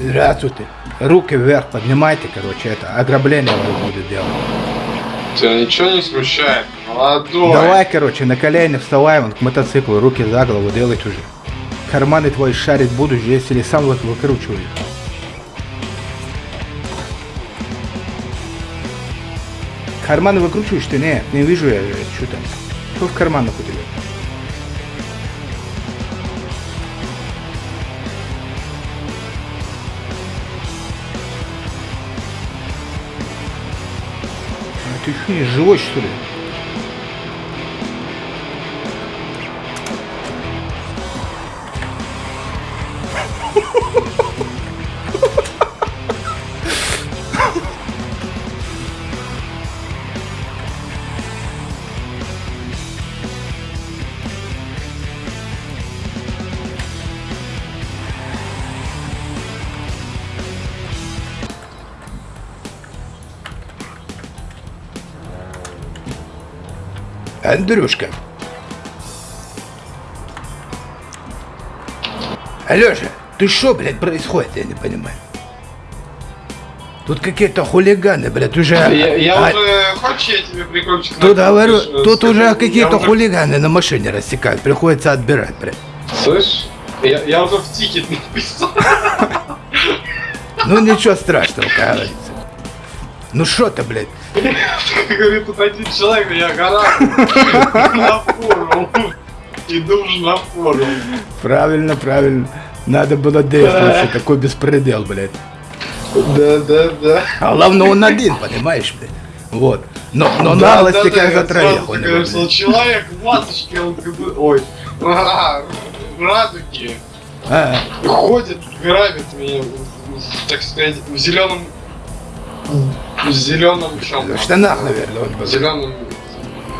Здравствуйте. Руки вверх поднимайте, короче, это ограбление вы будет делать. Тебя ничего не смущает? Молодой. Давай, короче, на колени вставай, вон к мотоциклу, руки за голову делать уже. Карманы твои шарить буду здесь или сам вот выкручиваю. Карманы выкручиваешь ты? Нет, не вижу я, что там. Что в карманах у тебя? Ты что, не живой, что ли? Андрюшка. Алёша, ты что, блядь, происходит, я не понимаю. Тут какие-то хулиганы, блядь, уже... Я, я А, уже... Хочешь, я тебе прикольчик Тут, говорю, Скажи, тут уже какие-то уже- хулиганы на машине рассекают, приходится отбирать, блядь. Слышь? Я, я уже в тикет написал. Ну ничего страшного, как говорится. Ну что ты, блядь? Говорит, тут один человек, я гора на форум. Иду уже на форум. Правильно, правильно. Надо было действовать, такой беспредел, блядь. Да, да, да. А главное, он один, понимаешь, блядь. Вот. Но, но Да, наглости да, да, как я троих у него, блядь. Человек в масочке, бы... Ой. а, В радуге. А, Ходит, грабит меня, так сказать, в зеленом... В зеленом чем? в штанах, наверное, он В зеленом...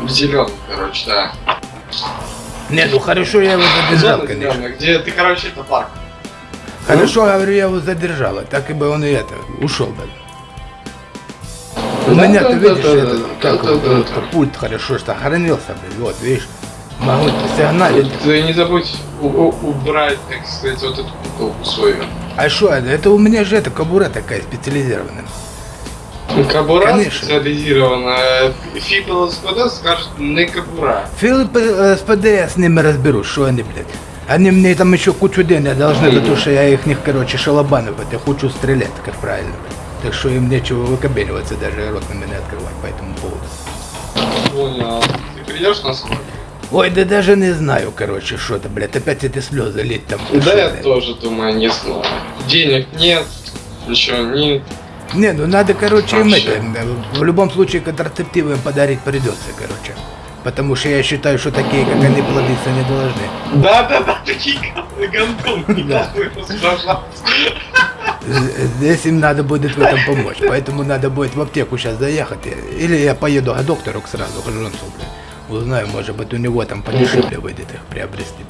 В зеленом, короче, да. Не, ну хорошо, я его задержал, Зона конечно. зеленая, где ты, короче, это парк. Хорошо, говорю, я его задержал, а так и бы он и это, ушел бы. У Да, меня, да, ты да, видишь, да, этот, да, как да, он, да, вот, да. пульт хорошо что охранился, блин, вот, видишь, могу сигналить. Ты не забудь убрать, так сказать, вот эту бутылку свою. А что это? Это у меня же это кобура такая специализированная. Кабура Конечно. специализированная. Фиг ЛСПД скажет не кабура. Фил э, СПД я с ними разберусь, что они, блядь. Они мне там еще кучу денег должны за то, что я их, них, короче, шалобанов, это хочу стрелять, как правильно. Так что им нечего выкобеливаться, даже рот на меня открывать по этому поводу. Понял. Ты придешь на сколько? Ой, да даже не знаю, короче, что-то, блядь, опять эти слезы лить там. Да что, я тоже думаю, не знаю. Денег нет, ничего нет. Не, ну надо, короче, им это, в любом случае контрацептивы им подарить придется, короче. Потому что я считаю, что такие, как они, плодиться не должны. Да, да, да, такие гандон. З- Здесь им надо будет в этом помочь. Поэтому надо будет в аптеку сейчас заехать. Или я поеду к доктору сразу, к Жонсу, блин. Узнаю, может быть, у него там подешевле выйдет их приобрести.